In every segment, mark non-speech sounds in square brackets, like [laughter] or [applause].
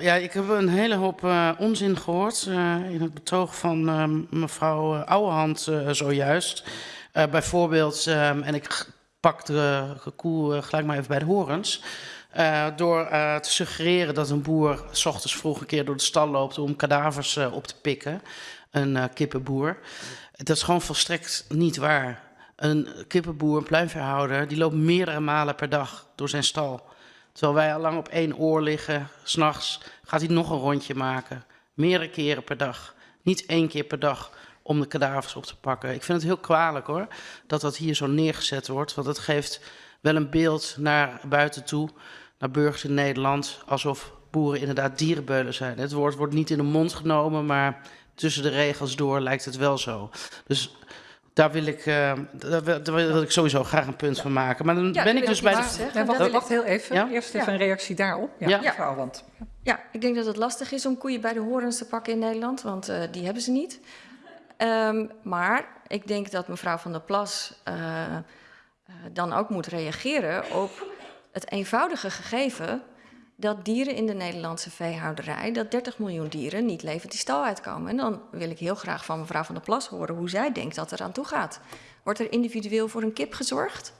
Ja, ik heb een hele hoop uh, onzin gehoord uh, in het betoog van uh, mevrouw Ouwehand zojuist. bijvoorbeeld, en ik pak de koe gelijk maar even bij de horens. door te suggereren dat een boer s ochtends vroeg een keer door de stal loopt om kadavers op te pikken. Een kippenboer. Dat is gewoon volstrekt niet waar. Een kippenboer, een pluimveehouder, die loopt meerdere malen per dag door zijn stal. Terwijl wij al lang op één oor liggen, s'nachts gaat hij nog een rondje maken. Meerdere keren per dag. Niet één keer per dag om de kadavers op te pakken. Ik vind het heel kwalijk hoor, dat dat hier zo neergezet wordt. Want het geeft wel een beeld naar buiten toe, naar burgers in Nederland, alsof boeren inderdaad dierenbeulen zijn. Het woord wordt niet in de mond genomen, maar tussen de regels door lijkt het wel zo. Dus daar wil ik, uh, daar, wil, ik sowieso graag een punt van maken. Maar dan ben ik dus bij de... Ja, wacht, wacht heel even. Ja? Eerst even een reactie daarop. Ja, mevrouw Want. Ja, ik denk dat het lastig is om koeien bij de horens te pakken in Nederland. Want uh, die hebben ze niet. Um, maar ik denk dat mevrouw Van der Plas uh, dan ook moet reageren op het eenvoudige gegeven dat dieren in de Nederlandse veehouderij, dat 30 miljoen dieren niet levend die stal uitkomen. En dan wil ik heel graag van mevrouw Van der Plas horen hoe zij denkt dat er aan toe gaat. Wordt er individueel voor een kip gezorgd?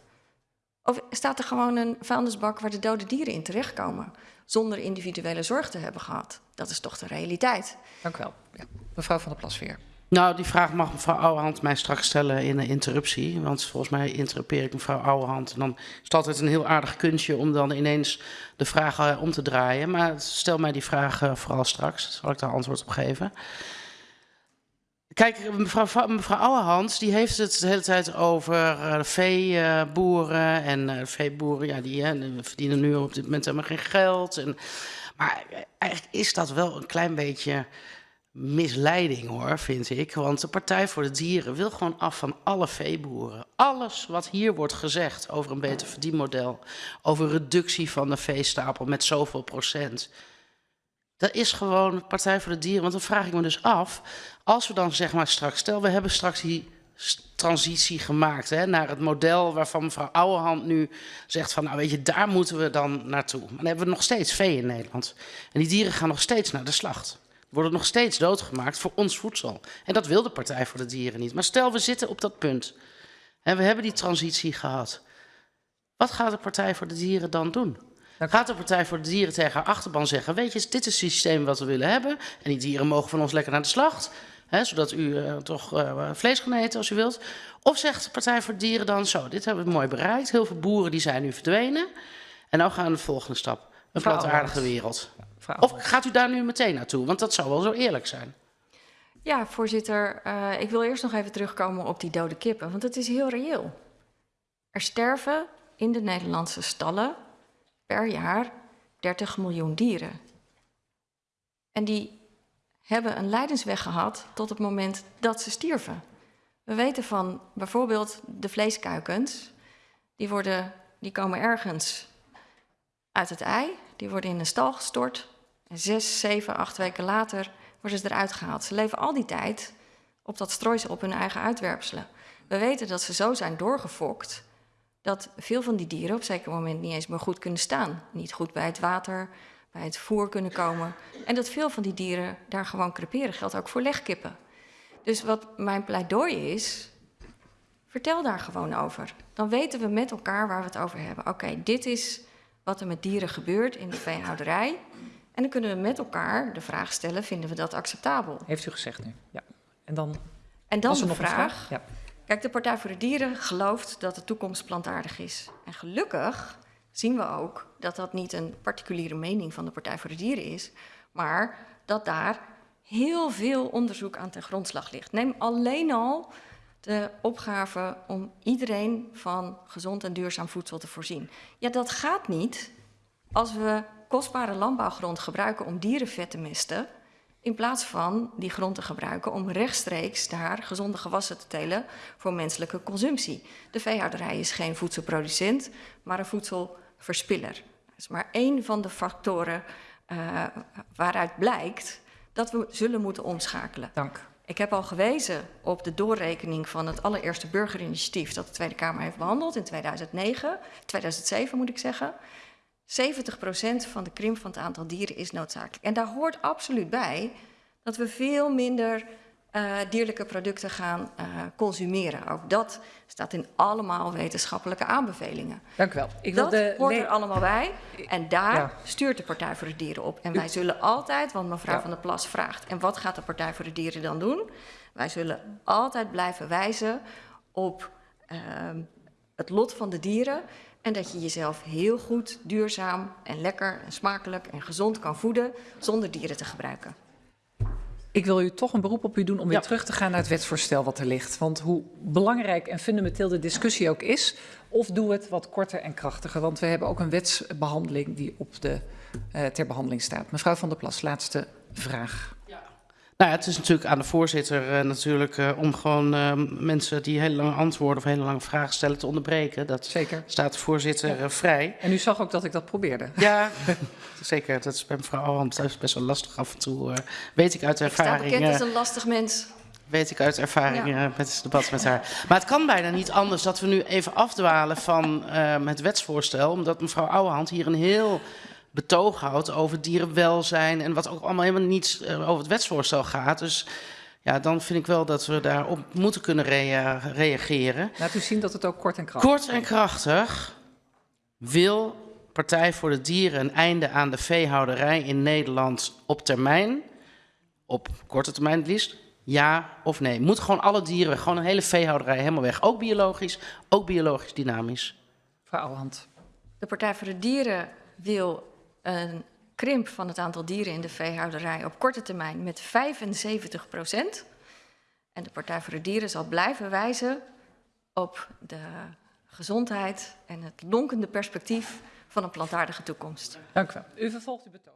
Of staat er gewoon een vuilnisbak waar de dode dieren in terechtkomen, zonder individuele zorg te hebben gehad? Dat is toch de realiteit. Dank u wel. Ja. Mevrouw Van der Plas weer. Nou, die vraag mag mevrouw Ouwehand mij straks stellen in een interruptie. Want volgens mij interrupeer ik mevrouw Ouwehand. En dan is het altijd een heel aardig kunstje om dan ineens de vraag uh, om te draaien. Maar stel mij die vraag uh, vooral straks. Zal ik daar antwoord op geven. Kijk, mevrouw, mevrouw Ouwehand die heeft het de hele tijd over uh, veeboeren. En veeboeren, ja, die verdienen nu op dit moment helemaal geen geld. En, maar eigenlijk is dat wel een klein beetje misleiding hoor, vind ik. Want de Partij voor de Dieren wil gewoon af van alle veeboeren. Alles wat hier wordt gezegd over een beter verdienmodel, over reductie van de veestapel met zoveel procent. Dat is gewoon Partij voor de Dieren. Want dan vraag ik me dus af, als we dan zeg maar straks, stel we hebben straks die transitie gemaakt hè, naar het model waarvan mevrouw Ouwehand nu zegt van, nou weet je, daar moeten we dan naartoe. Maar dan hebben we nog steeds vee in Nederland. En die dieren gaan nog steeds naar de slacht worden nog steeds doodgemaakt voor ons voedsel. En dat wil de Partij voor de Dieren niet. Maar stel, we zitten op dat punt. En we hebben die transitie gehad. Wat gaat de Partij voor de Dieren dan doen? Gaat de Partij voor de Dieren tegen haar achterban zeggen... weet je, dit is het systeem wat we willen hebben... en die dieren mogen van ons lekker naar de slacht... Hè, zodat u uh, toch uh, vlees kan eten als u wilt. Of zegt de Partij voor de Dieren dan zo... dit hebben we mooi bereikt, heel veel boeren die zijn nu verdwenen... en nou gaan we de volgende stap. Een plantaardige wereld. Of gaat u daar nu meteen naartoe? Want dat zou wel zo eerlijk zijn. Ja, voorzitter. Uh, ik wil eerst nog even terugkomen op die dode kippen, want het is heel reëel. Er sterven in de Nederlandse stallen per jaar 30 miljoen dieren. En die hebben een lijdensweg gehad tot het moment dat ze stierven. We weten van bijvoorbeeld de vleeskuikens, die, worden, die komen ergens uit het ei, die worden in een stal gestort, zes, zeven, acht weken later worden ze eruit gehaald. Ze leven al die tijd op dat strooisel op hun eigen uitwerpselen. We weten dat ze zo zijn doorgefokt dat veel van die dieren op een zeker moment niet eens meer goed kunnen staan. Niet goed bij het water, bij het voer kunnen komen. En dat veel van die dieren daar gewoon creperen. Geldt ook voor legkippen. Dus wat mijn pleidooi is, vertel daar gewoon over. Dan weten we met elkaar waar we het over hebben. Oké, dit is wat er met dieren gebeurt in de veehouderij. En dan kunnen we met elkaar de vraag stellen, vinden we dat acceptabel? Heeft u gezegd nu, ja. En dan, en dan de nog vraag. vraag? Ja. Kijk, de Partij voor de Dieren gelooft dat de toekomst plantaardig is. En gelukkig zien we ook dat dat niet een particuliere mening van de Partij voor de Dieren is, maar dat daar heel veel onderzoek aan ten grondslag ligt. Neem alleen al de opgave om iedereen van gezond en duurzaam voedsel te voorzien. Ja, dat gaat niet als we kostbare landbouwgrond gebruiken om dierenvet te mesten, in plaats van die grond te gebruiken om rechtstreeks daar gezonde gewassen te telen voor menselijke consumptie. De veehouderij is geen voedselproducent, maar een voedselverspiller. Dat is maar één van de factoren uh, waaruit blijkt dat we zullen moeten omschakelen. Dank. Ik heb al gewezen op de doorrekening van het allereerste burgerinitiatief dat de Tweede Kamer heeft behandeld in 2009, 2007 moet ik zeggen. 70% van de krimp van het aantal dieren is noodzakelijk. En daar hoort absoluut bij dat we veel minder uh, dierlijke producten gaan uh, consumeren. Ook dat staat in allemaal wetenschappelijke aanbevelingen. Dank u wel. Ik wil dat de hoort er allemaal bij. En daar ja. stuurt de Partij voor de Dieren op. En wij zullen altijd, want mevrouw ja. van der Plas vraagt... en wat gaat de Partij voor de Dieren dan doen? Wij zullen altijd blijven wijzen op uh, het lot van de dieren... en dat je jezelf heel goed, duurzaam en lekker en smakelijk en gezond kan voeden... zonder dieren te gebruiken. Ik wil u toch een beroep op u doen om weer ja. terug te gaan naar het wetsvoorstel wat er ligt. Want hoe belangrijk en fundamenteel de discussie ook is, of doe het wat korter en krachtiger. Want we hebben ook een wetsbehandeling die op de, uh, ter behandeling staat. Mevrouw van der Plas, laatste vraag. Nou ja, het is natuurlijk aan de voorzitter uh, natuurlijk uh, om gewoon uh, mensen die hele lange antwoorden of hele lange vragen stellen te onderbreken. Dat zeker. staat de voorzitter ja. vrij. En u zag ook dat ik dat probeerde. [laughs] Ja, zeker. Dat is bij mevrouw Alhand thuis best wel lastig af en toe. weet ik uit ervaring. Ik sta bekend als een lastig mens. Weet ik uit ervaring ja. met het debat met haar. Maar het kan bijna niet anders dat we nu even afdwalen van het wetsvoorstel. Omdat mevrouw Ouwehand hier een heel betoog houdt over dierenwelzijn en wat ook allemaal helemaal niet uh, over het wetsvoorstel gaat. Dus ja, dan vind ik wel dat we daarop moeten kunnen rea reageren. Laat u zien dat het ook kort en krachtig Kort en krachtig wil Partij voor de Dieren een einde aan de veehouderij in Nederland op termijn, op korte termijn het liefst, ja of nee. Moet gewoon alle dieren weg, gewoon een hele veehouderij helemaal weg. Ook biologisch, ook biologisch dynamisch. Mevrouw Ouwehand. De Partij voor de Dieren wil een krimp van het aantal dieren in de veehouderij op korte termijn met 75 procent. En de Partij voor de Dieren zal blijven wijzen op de gezondheid en het lonkende perspectief van een plantaardige toekomst. Dank u wel. U vervolgt uw betoog.